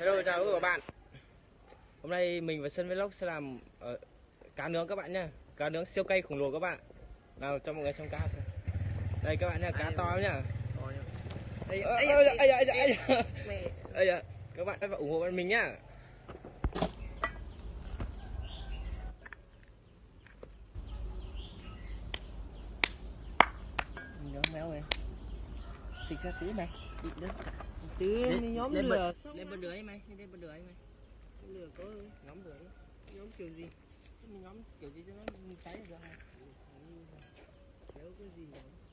Hello chào các bạn. Hôm nay mình và Sơn Vlog sẽ làm ờ, cá nướng các bạn nha Cá nướng siêu cay khổng lồ các bạn Nào cho mọi người xem cá xem. Đây các bạn nha, cá to lắm nhá. Đây, Ơ, đây, ơ, đây, ây da, ây da, ây da. mẹ. Ây da, Các bạn phải ủng hộ bọn mình nhá Nhóm méo này. Xịt ra tí này Xịt nữa Tiền nhóm lên lửa bật, lên bật lửa ấy mày, lên bật lửa ấy mày lửa có Nhóm lửa nhóm kiểu gì? Mình nhóm kiểu gì cho nó cháy được không? Kéo cái gì đó.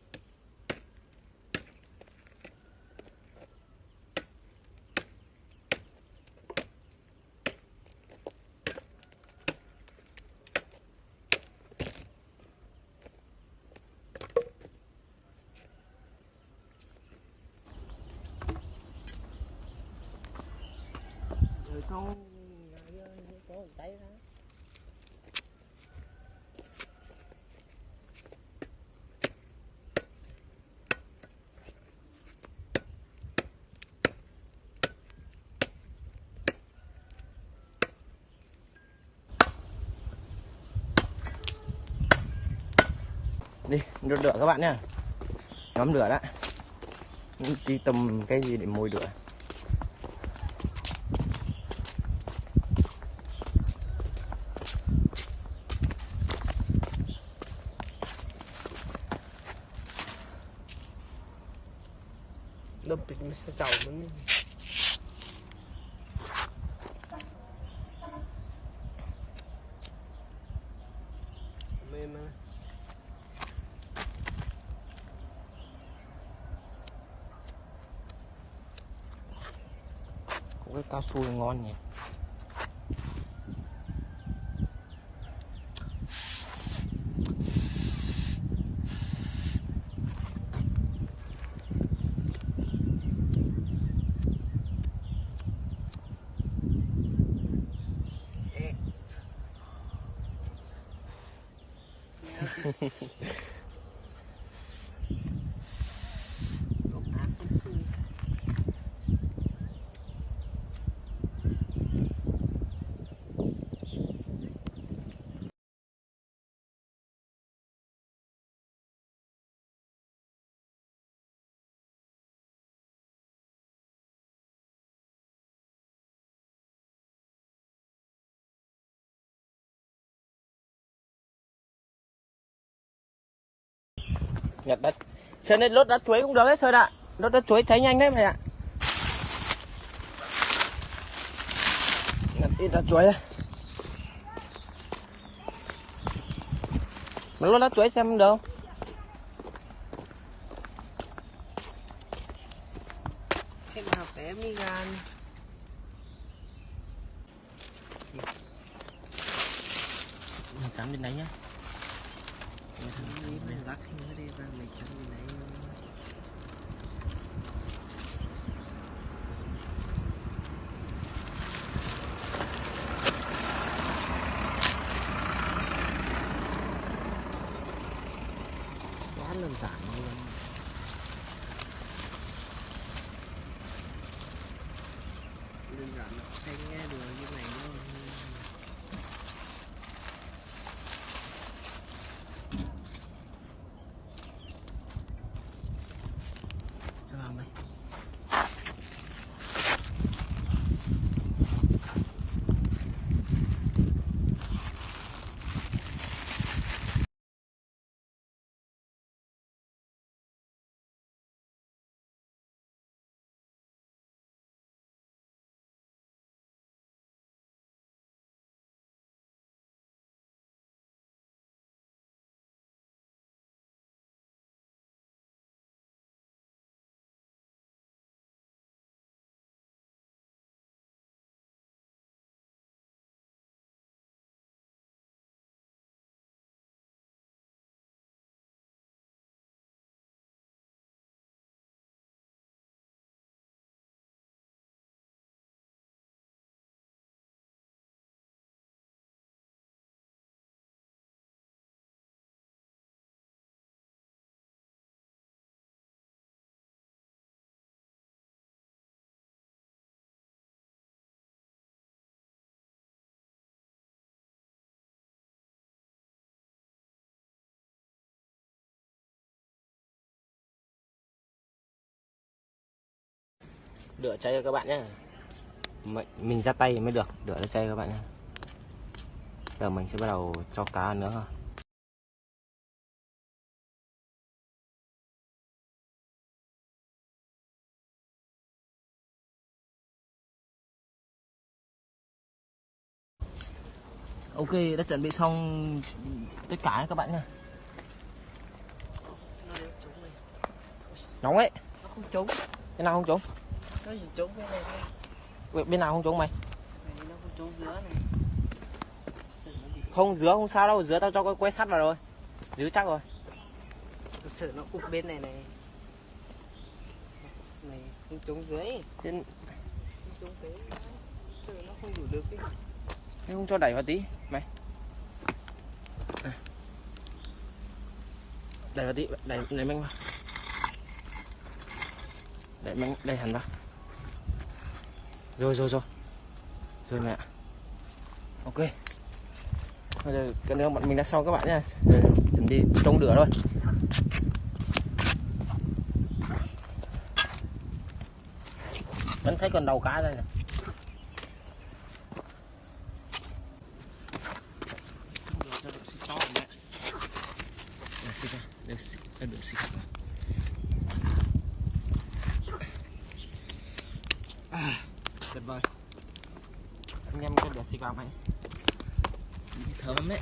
Không có tay đi đốt lửa, các bạn nhá. Nhóm lửa đã. Đi tầm cái gì để mồi lửa? Đập mình sẽ chảo mình. Mà. có cái cao su ngon nhỉ nhặt đất sơn lên lốt đất chuối cũng được đấy sơn ạ lốt đất chuối cháy nhanh đấy mày ạ. Nhặt ít đất chuối đây mà lốt đất chuối xem được. Không Khách nào bé mi gan. mình cắm bên đấy nhá Mình lắc nữa đi và mình chấm bên đấy. Quá đơn giản luôn. Đơn giản, hay nghe được như đửa chay cho các bạn nhé mình, mình ra tay mới được đửa ra chay các bạn nhé giờ mình sẽ bắt đầu cho cá nữa. Ha ok đã chuẩn bị xong tất cả các bạn nha nóng ấy. Nó không trúng cái nào không trúng nó chỉ trúng cái này thôi Bên- bên nào không trúng mày? Này nó không trúng giữa này. Không dứa không sao đâu dứa tao cho cái que sắt vào rồi. Dứa chắc rồi. Tôi sợ nó úp bên này này. Này không trúng dưới. Thế không sợ nó không đủ được cái thế không cho đẩy vào tí mày. À. đẩy vào tí đẩy đẩy mạnh vào. Đẩy mạnh đẩy hẳn vào rồi rồi rồi. Rồi mẹ. Ok. Bây giờ cái nước bọn mình đã xong các bạn nha chuẩn bị trông lửa thôi. Vẫn thấy còn đầu cá đây này cho được xịt cho mẹ được xịt ra được xịt ra được xịt à, tuyệt vời anh em cho được xịt vào mày? Thơm đấy.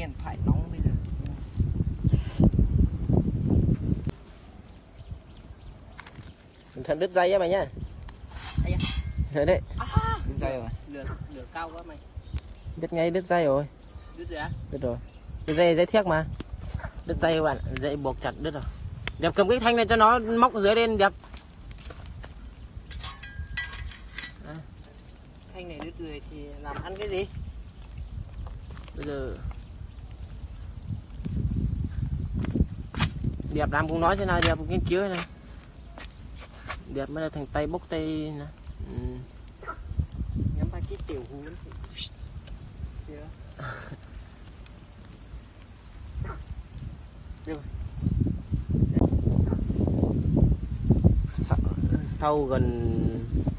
Điện thoại nóng bây giờ cẩn thận đứt dây á mày nhá. Đấy đấy. Đứt dây rồi. Lửa, lửa cao quá mày. Đứt ngay đứt dây rồi. Đứt rồi á? Đứt rồi. Cái dây dây thiếc mà. Đứt dây các bạn dây buộc chặt đứt rồi. Đẹp cầm cái thanh này cho nó móc dưới lên đẹp. Thanh này đứt rồi thì làm ăn cái gì? Bây giờ đẹp làm cũng nói thế nào đẹp cũng nghiên cứu thế này. Đẹp mới là thành tay bốc tay nè. Ừ. Nhắm vào cái tiểu hú. Sau, gần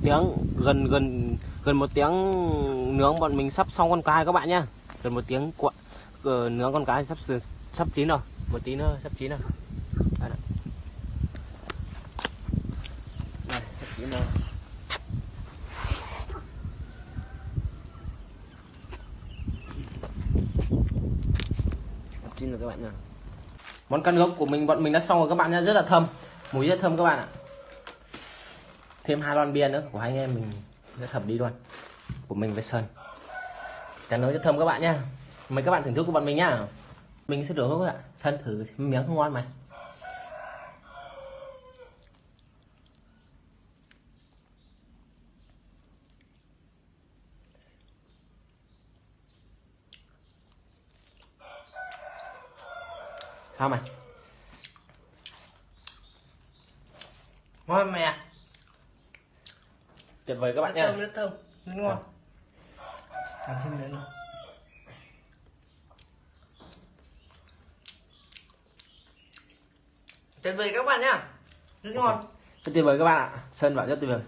tiếng gần gần gần một tiếng nướng bọn mình sắp xong con cái các bạn nhá. Gần một tiếng cuộn ờ, nướng con cái sắp sắp chín rồi. Một tí nữa sắp chín rồi Đây này. Đây, sắp chín rồi sắp chín rồi các bạn nhá món căn gốc của mình, bọn mình đã xong rồi, các bạn nha rất là thơm. Mùi rất thơm các bạn ạ. Thêm hai lon bia nữa, của hai anh em mình rất hợp đi luôn. Của mình với sơn. Cá nướng rất thơm các bạn nhá. Mời các bạn thưởng thức của bọn mình nhá. Mình sẽ đổ các bạn sơn thử miếng không ngon mày. Sao mày? Ngon mày à tuyệt vời các bạn Nước nhá thơm, Nước ngon. Làm thêm nữa nào Tuyệt vời các bạn nhá. Rất ngon. Rất tuyệt vời các bạn ạ. Sơn bảo rất tuyệt vời.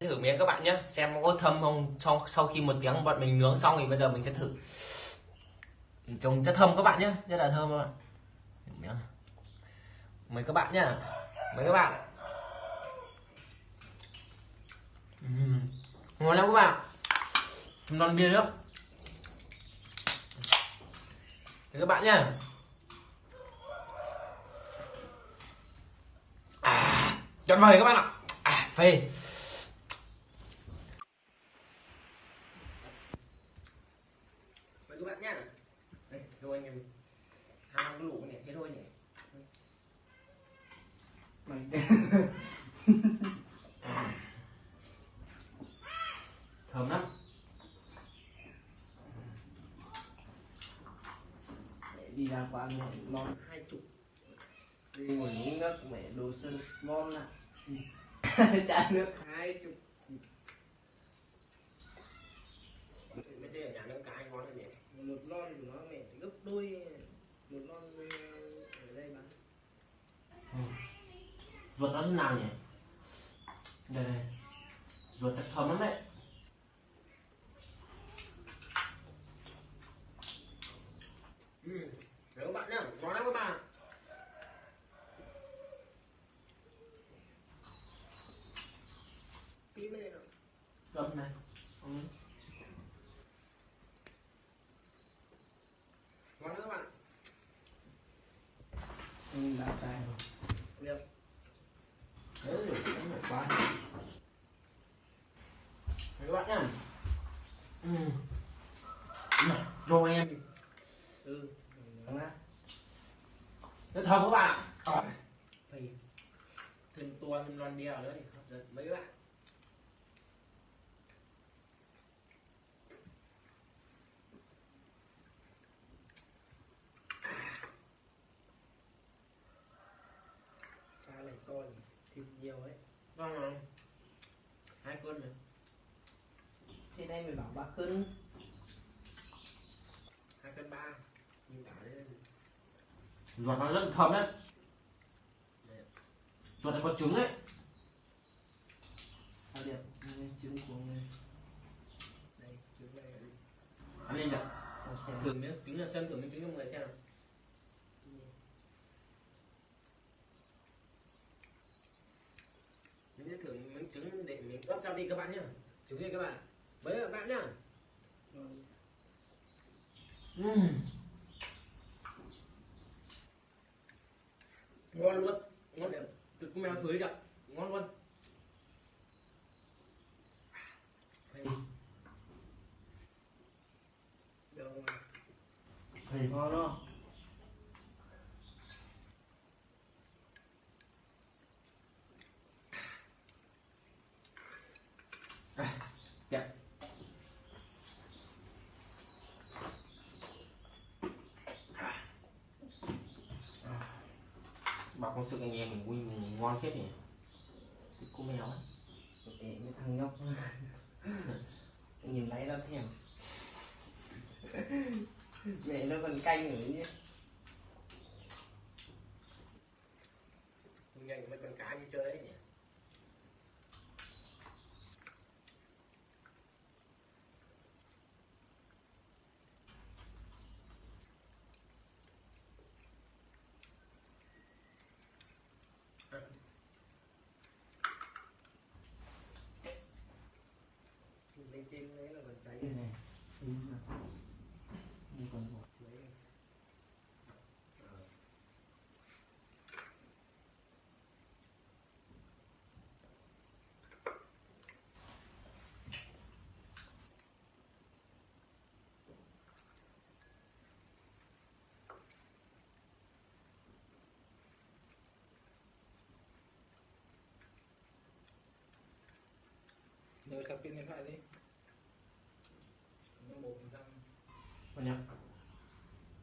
Thử miếng các bạn nhé xem có thơm không. Sau sau khi một tiếng bọn mình nướng xong thì bây giờ mình sẽ thử. Trông rất thơm các bạn nhé rất là thơm các bạn nhá mời các bạn nhá. Mời các bạn. Uhm. ngon lắm các bạn. Non bia nữa Mời các bạn nhá. À tuyệt vời các bạn ạ. À phê mời các bạn nhá. Đây thôi anh em. Hai cái lũ nhỉ thế thôi nhỉ Thơm lắm. Để đi ra quán mẹ ngon hai chục. Đi ngồi uống nước mẹ đồ sơn ngon ạ chai nước. Hai chục. Mấy thế ở nhà nướng cá anh ngon hơn nhỉ một lon của nó mẹ gấp đôi. Một lon ờ, ở đây bán ruột nó thế nào nhỉ? Đây đây ruột thật thơm lắm đấy. Ừ các bạn nhá ngon lắm các bạn. Tí nào. Cơm này. Ừ. Ngon lắm các bạn. ừ, đã tay rồi được Đấy rồi, cũng phải quá. Đấy các bạn nhá. Ừ. Này, Rồi anh em. ừ ngon á Rất thơm các bạn. ạ. Phì. Thêm tua thêm lon bia nữa thì hấp dẫn mấy bạn. cá này to nhỉ thịt nhiều ấy Vâng rồi. Hai cân này. thế đây mày bảo ba cân Hai cân ba. Nhìn cả lên. Ruột nó rất thơm đấy. Ruột này có trứng đấy. à đẹp trứng của đây trứng đây Ăn lên nhỉ. Thử miếng trứng là xem thử miếng trứng cho mọi người xem nào. Mình sẽ thử miếng trứng để mình ướp sau đi các bạn nhá. Trứng đi các bạn. Với các bạn nhá. Ngon. ngon luôn ngon con mèo thử đi ạ ngon luôn. Được thầy ngon đó đẹp con sự anh em mình vui mình ngon phết nhỉ? Thích cô mèo ấy. Mấy thằng nhóc. Nhìn thấy nó thèm. Mẹ nó còn canh nữa nhé. Nhanh mấy con cá như chơi đấy nhỉ เดี๋ยวขับปินในผ้าดิมันต้องโมันทำมันยัง